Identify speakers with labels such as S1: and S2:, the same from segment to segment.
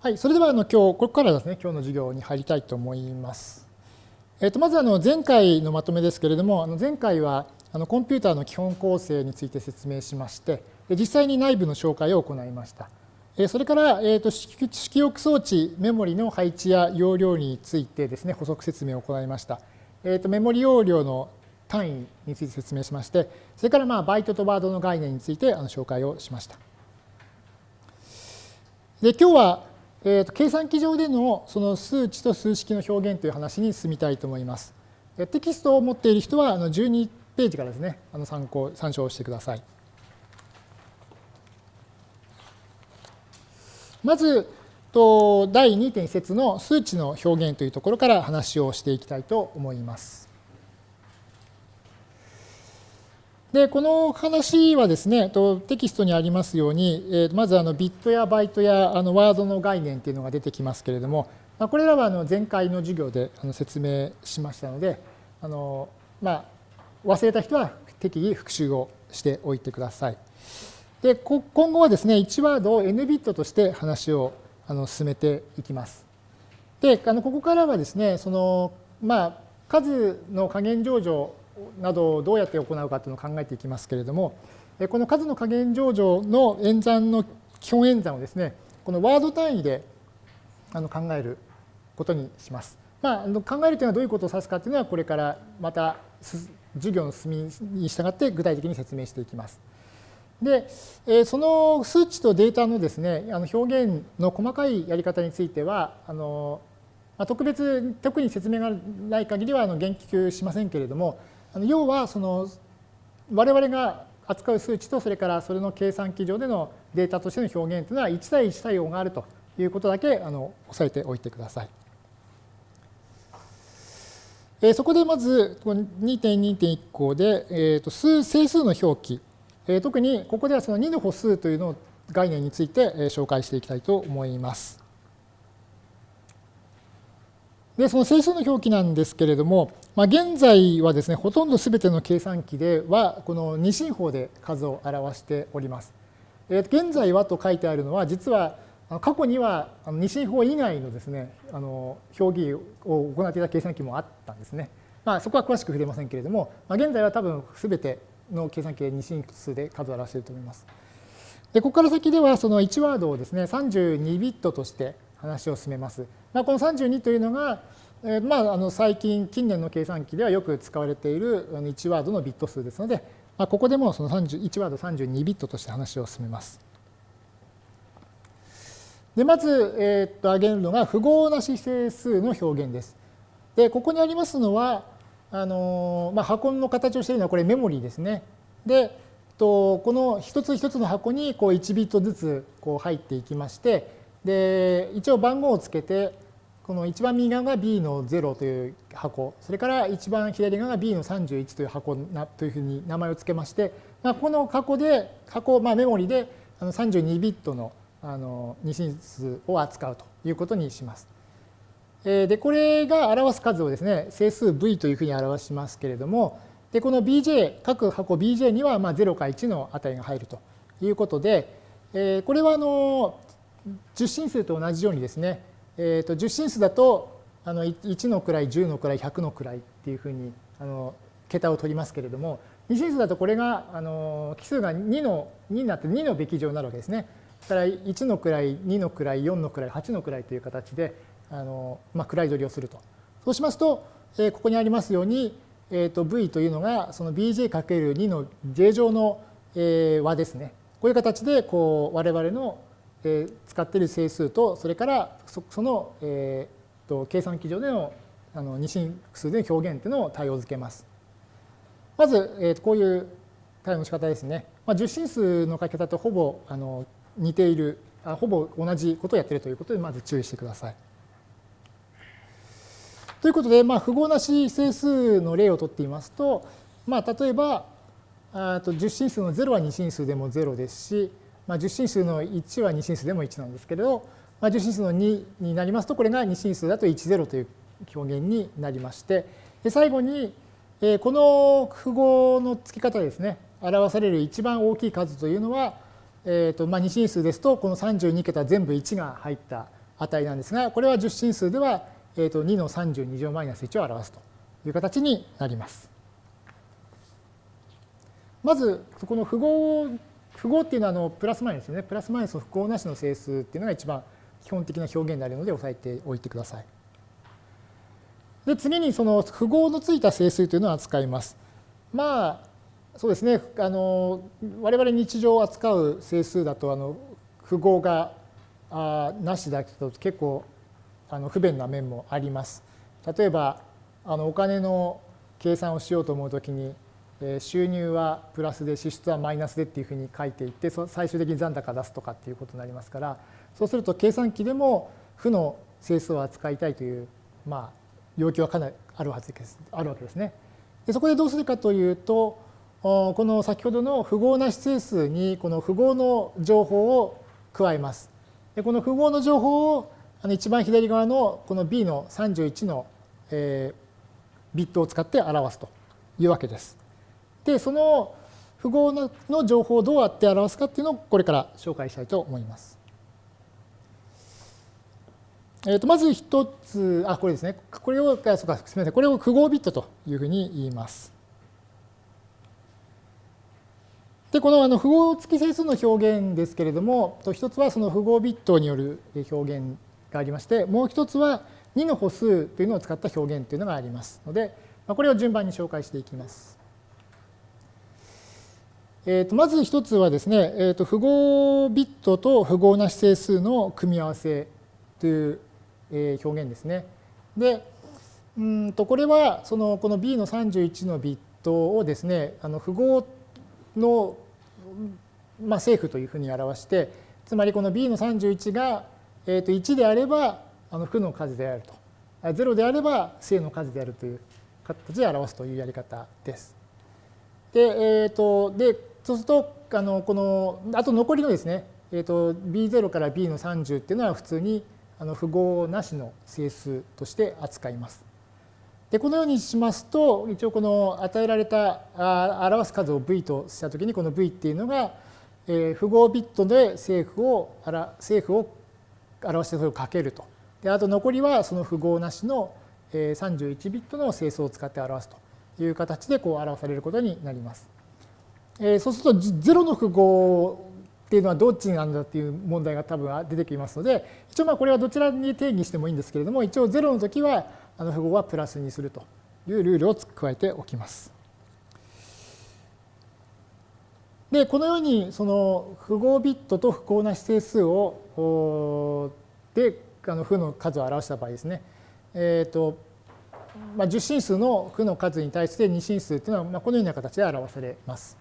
S1: はい、それではあの今日ここからですね今日の授業に入りたいと思います。えっとまずあの前回のまとめですけれども、あの前回はあのコンピューターの基本構成について説明しまして、実際に内部の紹介を行いました。それから、えー、と式憶装置、メモリの配置や容量についてですね、補足説明を行いました。えー、とメモリ容量の単位について説明しまして、それからまあバイトとワードの概念についてあの紹介をしました。で今日はえーと、計算機上でのその数値と数式の表現という話に進みたいと思います。テキストを持っている人はあの12ページからですね、あの参考、参照してください。まず、と第2.1節の数値の表現というところから話をしていきたいと思います。で、この話はですね、テキストにありますように、まずあのビットやバイトやあのワードの概念っていうのが出てきますけれども、まあこれらはあの前回の授業であの説明しましたので、あのまあ、忘れた人は適宜復習をしておいてください。で、今後はですね、1ワードを n ビットとして話をあの進めていきます。で、あのここからはですね、その、まあ、数の加減上場などをどうやって行うかというのを考えていきますけれども、この数の加減上場の演算の基本演算をですね、このワード単位で考えることにします。まあ、考えるというのはどういうことを指すかというのは、これからまた授業の進みに従って具体的に説明していきます。で、その数値とデータのですね、あの表現の細かいやり方については、あの特別、特に説明がない限りは言及しませんけれども、要はその我々が扱う数値とそれからそれの計算機上でのデータとしての表現というのは1対1対応があるということだけあの押さえておいてください。えそこでまず2.2.1項で、えー、と数整数の表記、え特にここではその2の歩数というの概念について紹介していきたいと思います。で、その整数の表記なんですけれども、まあ、現在はですね、ほとんどすべての計算機では、この二進法で数を表しております。え現在はと書いてあるのは、実は過去には二進法以外のですね、あの表記を行っていた計算機もあったんですね。まあ、そこは詳しく触れませんけれども、まあ、現在は多分すべての計算機で二進数で数を表していると思います。でここから先ではその1ワードをですね32ビットとして話を進めます。まあ、この32というのが、えー、まあ、あの最近、近年の計算機ではよく使われている1ワードのビット数ですので、まあ、ここでもその1ワード32ビットとして話を進めます。でまず、えー、っと挙げるのが符号なし整数の表現です。でここにありますのはあの、まあ、箱の形をしているのはこれメモリーですね。でとこの一つ一つの箱にこう1ビットずつこう入っていきましてで一応番号をつけてこの一番右側が B の0という箱それから一番左側が B の31という箱なというふうに名前を付けまして、まあ、この箱で箱、まあ、メモリであの32ビットのあの二進数を扱うということにします。でこれが表す数をですね整数 V というふうに表しますけれどもでこの BJ 各箱 BJ にはまあ0か1の値が入るということでこれはあの10進数と同じようにですね、えー、と10進数だとあの1の位10の位100の位っていうふうにあの桁を取りますけれども2進数だとこれがあの奇数が2の2になって2のべき乗になるわけですね。だから1の位2の位4の位8の位という形であの、まあ、位取りをすると。そうしますと、えー、ここにありますように、えー、と V というのがその bj×2 の j 乗の、えー、和ですね。こういう形でこう我々のえ使っている整数とそれからその、えー、と計算機上でのあの二進数での表現というのを対応づけます。まず、えー、こういう対応の仕方ですね。まあ、十進数の書き方とほぼあの似ているあ、ほぼ同じことをやっているということで、まず注意してください。ということで、まあ、符号なし整数の例をとっていますと、まあ、例えば、あと十進数の0は二進数でも0ですし、まあ、10進数の1は2進数でも1なんですけれど、まあ、10進数の2になりますと、これが2進数だと10という表現になりまして、で最後に、え、この符号の付け方ですね、表される一番大きい数というのは、えーとまあ、2進数ですと、この32桁全部1が入った値なんですが、これは十進数では、えー、と2の32乗マイナス1を表すという形になります。まず、この符号、符号っていうのはあのプラスマイナスですね。プラスマイナスの符号なしの整数っていうのが一番基本的な表現になるので押さえておいてください。で、次にその符号のついた整数というのを扱います。まあ、そうですね、あの我々日常を扱う整数だとあの符号があなしだと結構あの不便な面もあります。例えばあのお金の計算をしようと思うときに収入はプラスで支出はマイナスでっていうふうに書いていって最終的に残高出すとかっていうことになりますからそうすると計算機でも負の整数を扱いたいという、まあ、要求はかなりあるはずですあるわけですね。でそこでどうするかというとこの先ほどの符号なし整数にこの符号の情報を加えます。でこの符号の情報をあの一番左側のこの B の31の、えー、ビットを使って表すというわけです。で、その符号のの情報をどうやって表すかっていうのをこれから紹介したいと思います。えー、とまず一つ、あ、これですね。これを、そうか、すみません。これを符号ビットというふうに言います。で、このあの符号付き整数の表現ですけれども、一つはその符号ビットによる表現がありまして、もう一つは2の歩数というのを使った表現というのがありますので、これを順番に紹介していきます。えー、とまず一つはですね、えー、と符号ビットと符号なし整数の組み合わせというえ表現ですね。で、うんとこれはそのこの B の31のビットをですね、あの符号の、まあ、正負というふうに表して、つまりこの B の31が、えー、と1であればあの負の数であると。0であれば正の数であるという形で表すというやり方です。で、えー、とでそうするとあのこのあと残りのですね、えー、と B0 から B の30っていうのは普通にあの符号なしの整数として扱います。でこのようにしますと一応この与えられたあ表す数を v としたときにこの v っていうのが、えー、符号ビットで正負を正負を表してそれをかけると。であと残りはその符号なしの31ビットの整数を使って表すという形でこう表されることになります。えー、そうすると0の符号っていうのはどっちなんだっていう問題が多分出てきますので一応まあこれはどちらに定義してもいいんですけれども一応0の時はあの符号はプラスにするというルールを加えておきます。で、このようにその符号ビットと不幸な指定数をであの負の数を表した場合ですね、えーとまあ、10進数の負の数に対して2進数というのは、まあ、このような形で表されます。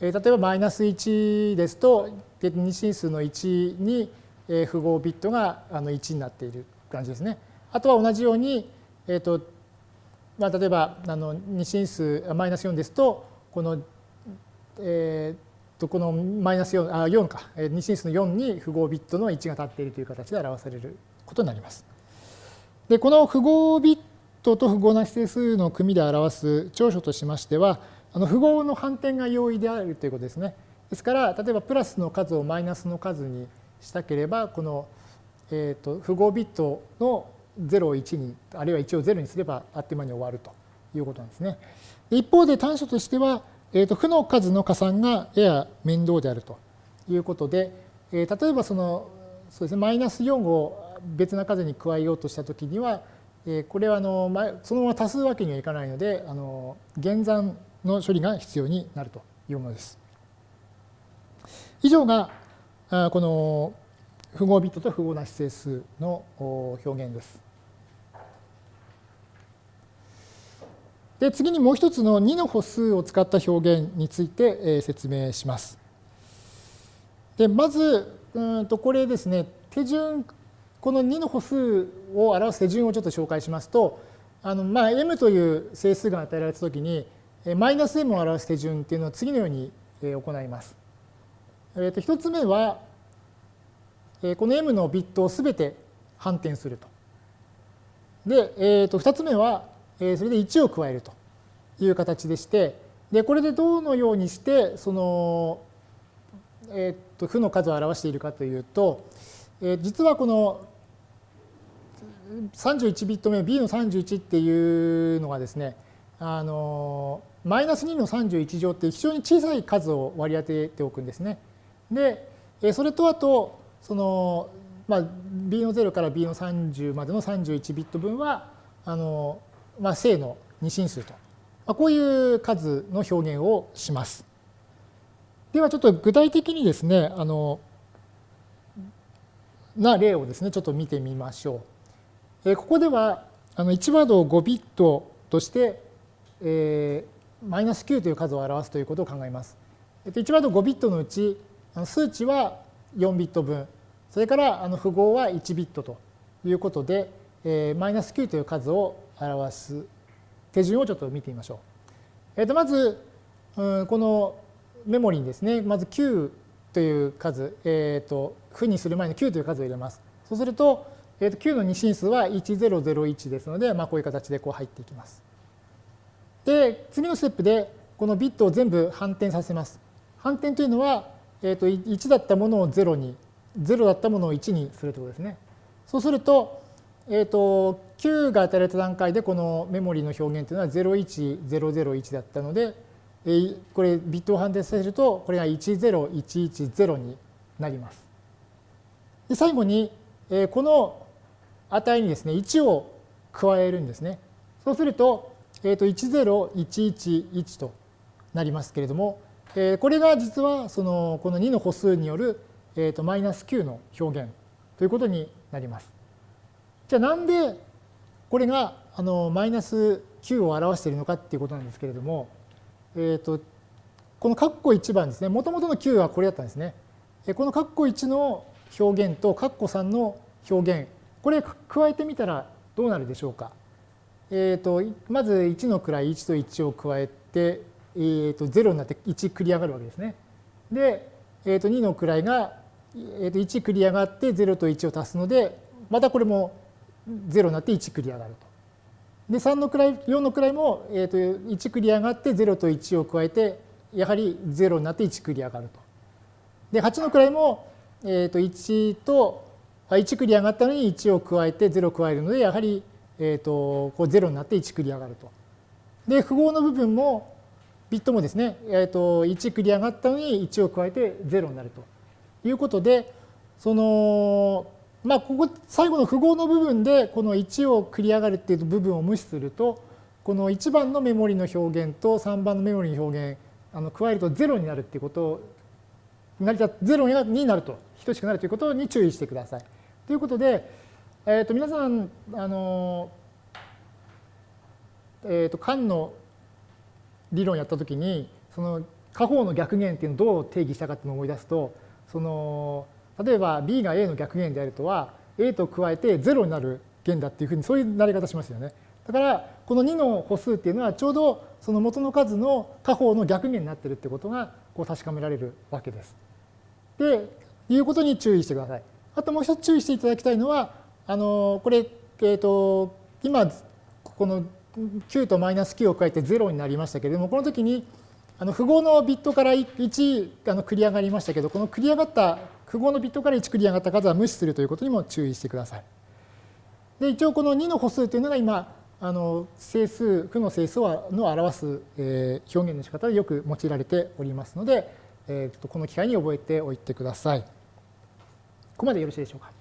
S1: えー、例えばマイナス1ですと2進数の1に符号ビットがあの1になっている感じですね。あとは同じようにえーとまあ、例えばあの2進数マイナス4ですとこの、えー、とこのマイナス4あ4か2進数の4に符号ビットの1が立っているという形で表されることになります。でこの符号ビットと符号なし整数の組で表す長所としましてはあの符号の反転が容易であるということですね。ですから例えばプラスの数をマイナスの数にしたければこの、えー、と符号ビットの0を1に、あるいは1を0にすればあっという間に終わるということなんですね。一方で短所としては、えー、と負の数の加算がやや面倒であるということで、えー、例えばそのそうですね、マイナス4を別な数に加えようとしたときには、え、これはあのそのまま足すわけにはいかないので、あの減算の処理が必要になるというものです。以上がこの符号ビットと符号なし整数の表現です。で次にもう一つの2の歩数を使った表現について説明します。でまずうんとこれですね手順この2の歩数を表す手順をちょっと紹介しますとあのまあ m という整数が与えられたときにマイナス m を表す手順っていうのは次のように行います。えー、と1つ目はこの m のビットをすべて反転すると。で、えー、と2つ目は、それで1を加えるという形でして、でこれでどのようにしてその、えー、と負の数を表しているかというと、え実はこの31ビット目 B の31っていうのがですねあのマイナス2の31乗って非常に小さい数を割り当てておくんですね。でそれとあとその、まあ、B の0から B の30までの31ビット分はあの、まあ、正の二進数と、まあ、こういう数の表現をします。ではちょっと具体的にですねあのな例をですねちょっと見てみましょう。えここではあの1ワードを5ビットとして、え、マイナス9という数を表すということを考えます。1ワード5ビットのうち数値は4ビット分それからあの符号は1ビットということで、え、マイナス9という数を表す手順をちょっと見てみましょう。えー、とまず、うん、このメモリにですねまず9という数、えー、と負にする前に9という数を入れます。そうすると、えー、と9の二進数は1001ですので、まあ、こういう形でこう入っていきます。で次のステップでこのビットを全部反転させます。反転というのは、えー、と1だったものを0に0だったものを1にするということですね。そうすると,、えー、と9が与えられた段階でこのメモリの表現というのは01001だったので、えこれビットを反転させるとこれが10110になります。で最後にこの値にですね1を加えるんですね。そうするとえっ、ー、と10111となりますけれどもこれが実はそのこの2の歩数によるえっとマイナス9の表現ということになります。じゃあなんでこれがあのマイナス9を表しているのかっていうことなんですけれどもえーと、この括弧1番ですね、もともとの9はこれだったんですね。この括弧1の表現と括弧3の表現、これ加えてみたらどうなるでしょうか？えーと、まず1の位1と1を加えて、えーと、0になって1繰り上がるわけですね。で、えー、と2の位が、えー、と1繰り上がって0と1を足すので、またこれも0になって1繰り上がると。で3の位4の位も、えー、と1繰り上がって0と1を加えてやはり0になって1繰り上がると。で8の位も、えー、と1と1繰り上がったのに1を加えて0を加えるのでやはり、えー、とこう0になって1繰り上がると。で符号の部分もビットもですね、えー、と1繰り上がったのに1を加えて0になるということでそのまあ、ここ最後の符号の部分でこの1を繰り上がるっていう部分を無視するとこの1番のメモリの表現と3番のメモリの表現あの加えると0になるっていうことを成り立つ0になると等しくなるということに注意してください。ということで、えー、と皆さんあの、えー、と間の理論やったときにその下方の逆弦っていうのをどう定義したかっていうのを思い出すとその例えば b が a の逆弦であるとは a と加えて0になる弦だっていうふうにそういうなり方しますよね。だからこの2の歩数っていうのはちょうどその元の数の下方の逆弦になってるってことがこう確かめられるわけです。で、いうことに注意してください。あともう一つ注意していただきたいのは、あのこれ、えー、と今この9とマイナス9を加えて0になりましたけれども、この時にあの符号のビットから1あの繰り上がりましたけど、この繰り上がった符号のビットから1繰り上がった数は無視するということにも注意してください。で一応この2の歩数というのが今あの整数負の整数の表す、えー、表現の仕方でよく用いられておりますので、えー、この機会に覚えておいてください。ここまでよろしいでしょうか？